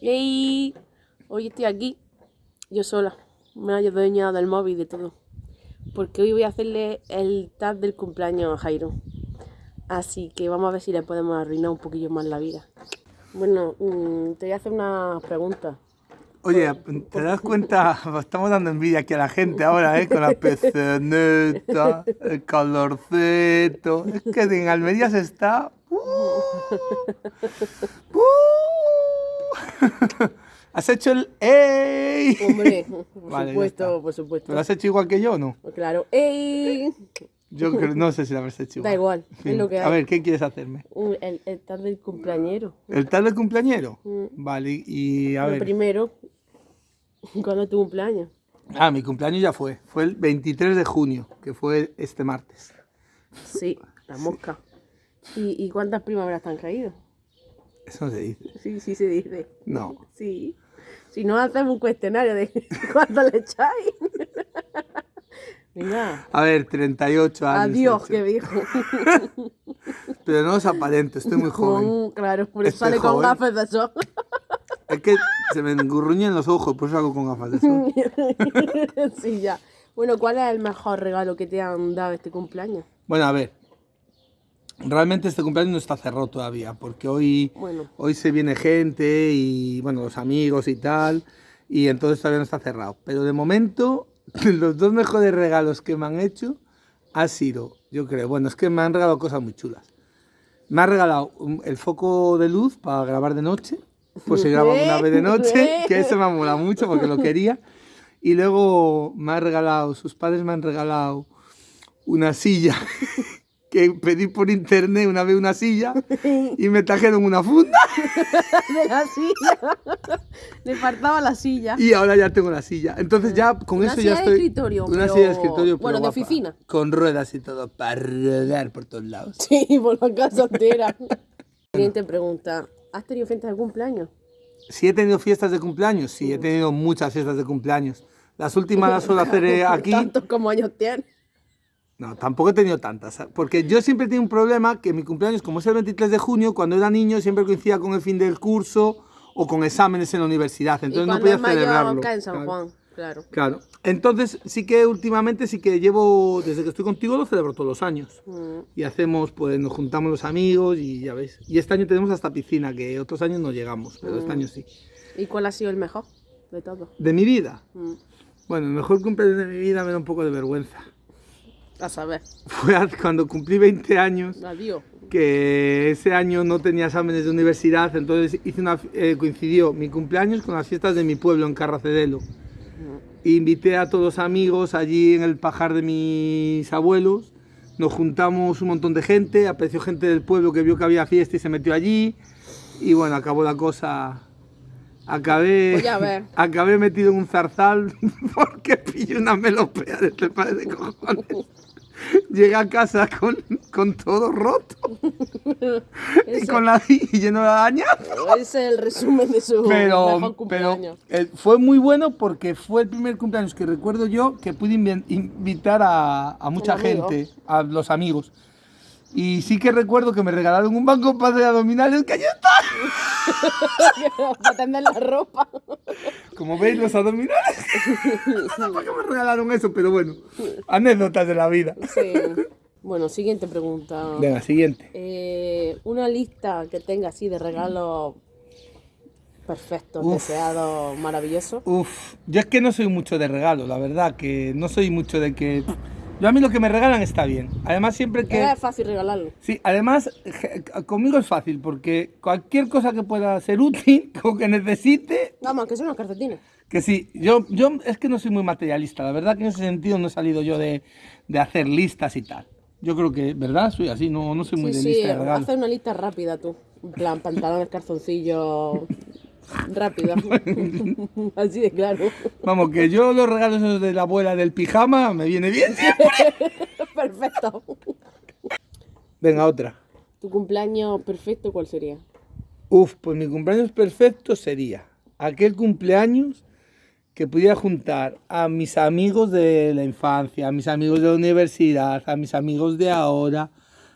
Y hoy estoy aquí, yo sola. Me he dueña del móvil y de todo. Porque hoy voy a hacerle el tag del cumpleaños a Jairo. Así que vamos a ver si le podemos arruinar un poquillo más la vida. Bueno, mm, te voy a hacer una pregunta. Oye, ¿te das cuenta? Estamos dando envidia aquí a la gente ahora, ¿eh? Con la peceneta, el calorcito. Es que en Almería se está... ¡Uh! ¡Uh! ¿Has hecho el ¡Ey! Hombre, por supuesto, por supuesto. lo has hecho igual que yo o no? Claro. ¡Ey! Yo no sé si lo habrás hecho igual. Da igual, es lo que hay. A ver, ¿qué quieres hacerme? El, el tal del cumpleañero. ¿El tal del cumpleañero? Mm. Vale, y a ver... primero, ¿cuándo es tu cumpleaños? Ah, mi cumpleaños ya fue. Fue el 23 de junio, que fue este martes. Sí, la mosca. ¿Y, y cuántas primaveras te han caído? Eso no se dice. Sí, sí se dice. No. Sí. Si no hacemos un cuestionario de cuánto le echáis. Venga. A ver, 38 años. Adiós, que dijo. Pero no es aparente, estoy muy joven. claro, por eso sale con gafas de sol. Es que se me engurruñan los ojos, por eso hago con gafas de sol. sí, ya. Bueno, ¿cuál es el mejor regalo que te han dado este cumpleaños? Bueno, a ver, Realmente este cumpleaños no está cerrado todavía, porque hoy, hoy se viene gente y, bueno, los amigos y tal, y entonces todavía no está cerrado. Pero de momento, los dos mejores regalos que me han hecho ha sido, yo creo, bueno, es que me han regalado cosas muy chulas. Me ha regalado el foco de luz para grabar de noche, pues se graba una vez de noche, que eso me mola mucho porque lo quería. Y luego me ha regalado, sus padres me han regalado una silla que pedí por internet una vez una silla y me trajeron una funda. de la silla. Le faltaba la silla. Y ahora ya tengo la silla. Entonces ya con eso ya estoy... De escritorio, una silla de escritorio. Bueno, de oficina. Con ruedas y todo para rodar por todos lados. Sí, por la casa entera. Siguiente pregunta. ¿Has tenido fiestas de cumpleaños? Sí he tenido fiestas de cumpleaños. Sí, he tenido muchas fiestas de cumpleaños. Las últimas las suelo hacer aquí. ¿Tantos como años tienes? No, tampoco he tenido tantas, porque yo siempre tenido un problema que mi cumpleaños, como es el 23 de junio, cuando era niño siempre coincidía con el fin del curso o con exámenes en la universidad, entonces no podía celebrarlo. en San Juan, claro. Claro. Entonces sí que últimamente sí que llevo, desde que estoy contigo lo celebro todos los años. Mm. Y hacemos, pues nos juntamos los amigos y ya veis. Y este año tenemos hasta piscina, que otros años no llegamos, pero este mm. año sí. ¿Y cuál ha sido el mejor de todo? De mi vida. Mm. Bueno, el mejor cumpleaños de mi vida me da un poco de vergüenza. A saber. Fue cuando cumplí 20 años. Adiós. Que ese año no tenía exámenes de universidad, entonces hice una, eh, coincidió mi cumpleaños con las fiestas de mi pueblo en Carracedelo. Invité a todos los amigos allí en el pajar de mis abuelos. Nos juntamos un montón de gente, apareció gente del pueblo que vio que había fiesta y se metió allí. Y bueno, acabó la cosa Acabé, pues acabé metido en un zarzal porque pillé una melopea de este padre de cojones. Llegué a casa con, con todo roto y, con la, y lleno de dañazo. Ese es el resumen de su pero, cumpleaños. Pero eh, fue muy bueno porque fue el primer cumpleaños que recuerdo yo que pude invitar a, a mucha gente, a los amigos. Y sí que recuerdo que me regalaron un banco para hacer abdominales que allí está. para tender la ropa. Como veis, los abdominales. no sé por qué me regalaron eso, pero bueno, anécdotas de la vida. Sí. Bueno, siguiente pregunta. Venga, siguiente. Eh, una lista que tenga así de regalos perfectos, deseados, maravillosos. Uf, yo es que no soy mucho de regalos, la verdad, que no soy mucho de que yo a mí lo que me regalan está bien. Además siempre que... Es fácil regalarlo. Sí, además conmigo es fácil porque cualquier cosa que pueda ser útil o que necesite... Vamos, que son unos calcetines. Que sí, yo, yo es que no soy muy materialista. La verdad que en ese sentido no he salido yo de, de hacer listas y tal. Yo creo que, ¿verdad? Soy así, no, no soy muy de lista de regalos. hacer una lista rápida tú. En plan, pantalones, calzoncillos, Rápido. Así de claro. Vamos, que yo los regalos de la abuela del pijama me viene bien Perfecto. Venga, otra. ¿Tu cumpleaños perfecto cuál sería? Uf, pues mi cumpleaños perfecto sería aquel cumpleaños que pudiera juntar a mis amigos de la infancia, a mis amigos de la universidad, a mis amigos de ahora,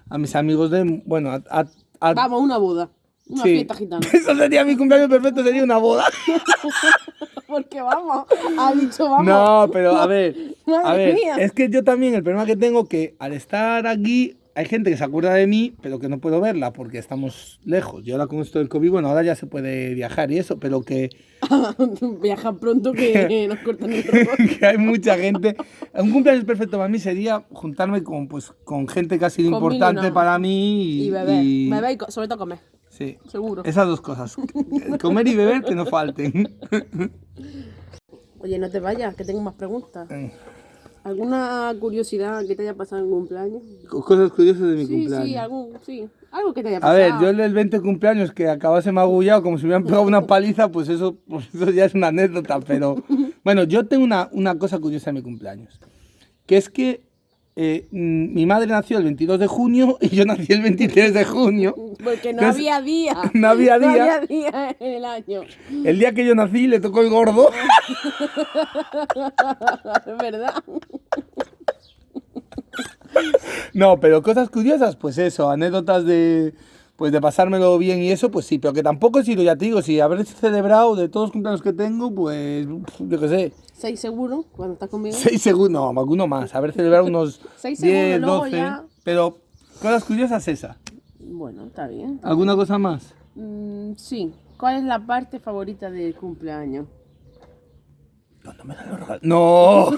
a mis amigos de... Bueno, a... Vamos, una boda. Una fiesta gitana. Eso sería mi cumpleaños perfecto, sería una boda. Porque vamos, ha dicho vamos. No, pero a ver, a ver, es que yo también el problema que tengo que al estar aquí hay gente que se acuerda de mí, pero que no puedo verla porque estamos lejos. Yo ahora con esto del COVID, bueno, ahora ya se puede viajar y eso, pero que... Viaja pronto que nos cortan el Que hay mucha gente. Un cumpleaños perfecto para mí sería juntarme con, pues, con gente que ha sido importante para mí. Y, y beber. Y... Beber y sobre todo comer. Sí. Seguro. Esas dos cosas. comer y beber que no falten. Oye, no te vayas, que tengo más preguntas. ¿Alguna curiosidad que te haya pasado en cumpleaños? Cosas curiosas de mi cumpleaños. Sí, algún, sí, algo que te haya pasado. A ver, yo el 20 cumpleaños que acabase magullado como si me hubieran pegado una paliza, pues eso, pues eso ya es una anécdota, pero bueno, yo tengo una, una cosa curiosa de mi cumpleaños, que es que eh, mm, mi madre nació el 22 de junio y yo nací el 23 de junio. Porque no había día. No había día. No había día en el año. El día que yo nací le tocó el gordo. Es verdad. No, pero cosas curiosas, pues eso, anécdotas de pues de pasármelo bien y eso, pues sí, pero que tampoco he sido, ya te digo, si haber celebrado de todos los cumpleaños que tengo, pues yo qué sé. ¿Seis seguro cuando estás conmigo? Seis seguro, no, alguno más, haber celebrado unos Seis 10, seguro, 12, ya... pero cosas curiosas esa. Bueno, está bien. ¿Alguna cosa más? Mm, sí. ¿Cuál es la parte favorita del cumpleaños? Cuando me dan los regalos. ¡No!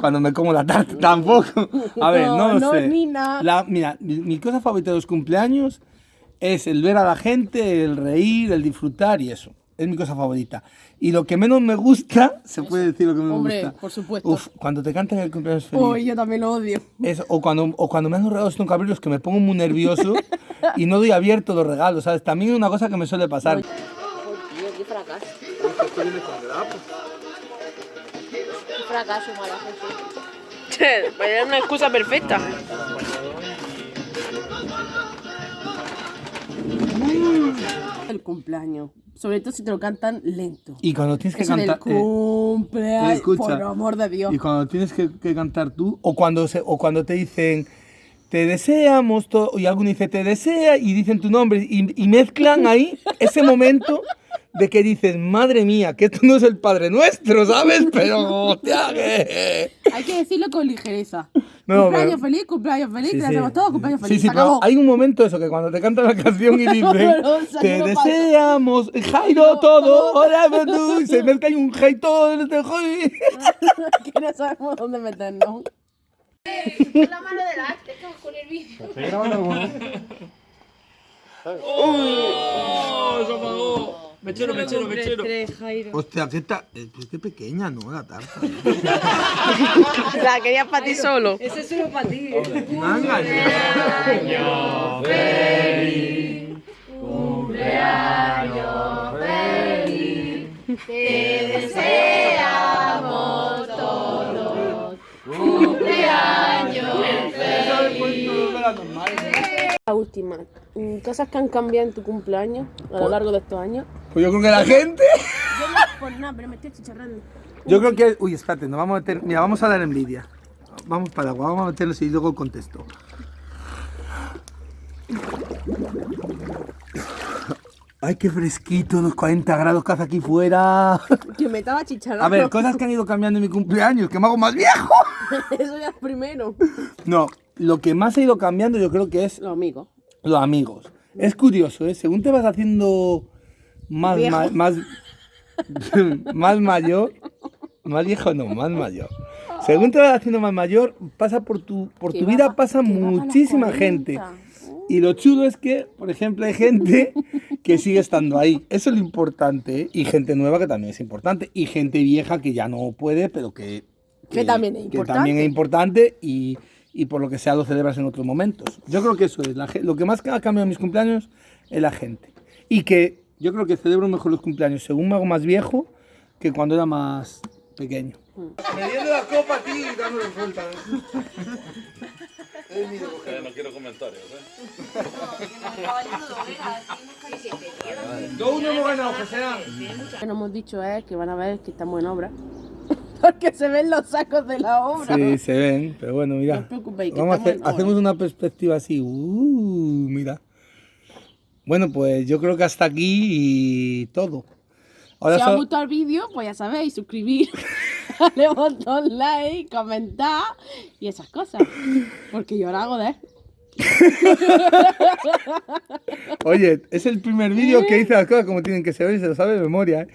Cuando me como la tarta, tampoco. A ver, no, no lo no, sé. Nina. La, mira, mi, mi cosa favorita de los cumpleaños es el ver a la gente, el reír, el disfrutar y eso. Es mi cosa favorita. Y lo que menos me gusta, se puede decir lo que menos Hombre, me gusta. por supuesto. Uf, cuando te cantan el cumpleaños feliz. Uy, yo también lo odio. O, cuando, o cuando me dan los regalos cabrillos que me pongo muy nervioso y no doy abierto los regalos, ¿sabes? También es una cosa que me suele pasar. Tío, qué fracaso. Qué fracaso, mala gente. Vaya una excusa perfecta. El cumpleaños. Sobre todo si te lo cantan lento. Y cuando tienes que cantar... eh, cumpleaños. escucha. Por amor de Dios. Y cuando tienes que, que cantar tú, o cuando, se, o cuando te dicen, te deseamos, todo, y alguno dice, te desea, y dicen tu nombre, y, y mezclan ahí ese momento de que dices, madre mía, que esto no es el Padre Nuestro, ¿sabes? Pero, hostia, que... Hay que decirlo con ligereza. No, cumpleaños pero- feliz, cumpleaños feliz, Sí, lo sí. hacemos todos, cumpleaños Sí, feliz. sí, se pero hay un momento eso, que cuando te cantan la canción y dicen, Pero, o sea, te no paso. deseamos, Jairo, todo, hola, tú, y se mezcla ahí un Jairo, todo, este Jairo. que no sabemos dónde meternos. Pon la mano delante, que con el vídeo. Mechero, mechero, mechero. Hostia, qué, ta- eh, pues qué pequeña, ¿no? La tarta. La querías para ti solo. Ese es solo para ti. Me ha engañado. La última. Cosas que han cambiado en tu cumpleaños a lo largo de estos años. Pues yo creo que la gente. Yo no por nada, pero me estoy chicharrando. Yo creo que. Uy, espérate, nos vamos a meter. Mira, vamos a dar envidia. Vamos para agua, vamos a meternos y luego contesto. Ay, qué fresquito, los 40 grados que hace aquí fuera. Que me estaba chicharrando. A ver, cosas que han ido cambiando en mi cumpleaños, que me hago más viejo. Eso ya es primero. No, lo que más ha ido cambiando yo creo que es Los amigos. Los amigos. Es curioso, ¿eh? Según te vas haciendo más, ma- más, más mayor, más viejo no, más mayor. Según te vas haciendo más mayor, pasa por tu, por Que tu vida pa- pasa que muchísima 40. gente. Y lo chulo es que, por ejemplo, hay gente que sigue estando ahí. Eso es lo importante. ¿eh? Y gente nueva que también es importante. Y gente vieja que ya no puede, pero que... Que también es que también es importante y, y por lo que sea lo celebras en otros momentos. Yo creo que eso es. la lo que más ha cambiado en mis cumpleaños es la gente. Y que yo creo que celebro mejor los cumpleaños según me hago más viejo que cuando era más pequeño. Mediendo la copa, tío, y dándole vuelta. no quiero comentarios, ¿eh? Dos uno hemos ganado, José. Lo que no hemos dicho es que van a ver que estamos en obra. Porque se ven los sacos de la obra. Sí, se ven, pero bueno, No mira. os preocupéis, que Vamos a hacer, hacemos una perspectiva así. Uh, mira. Bueno, pues yo creo que hasta aquí y todo. si os ha gustado el vídeo, pues ya sabéis, suscribir, darle botón like, comentar y esas cosas. Porque yo ahora hago de Oye, es el primer vídeo que hice las cosas como tienen que ser y se lo sabe de memoria. ¿eh?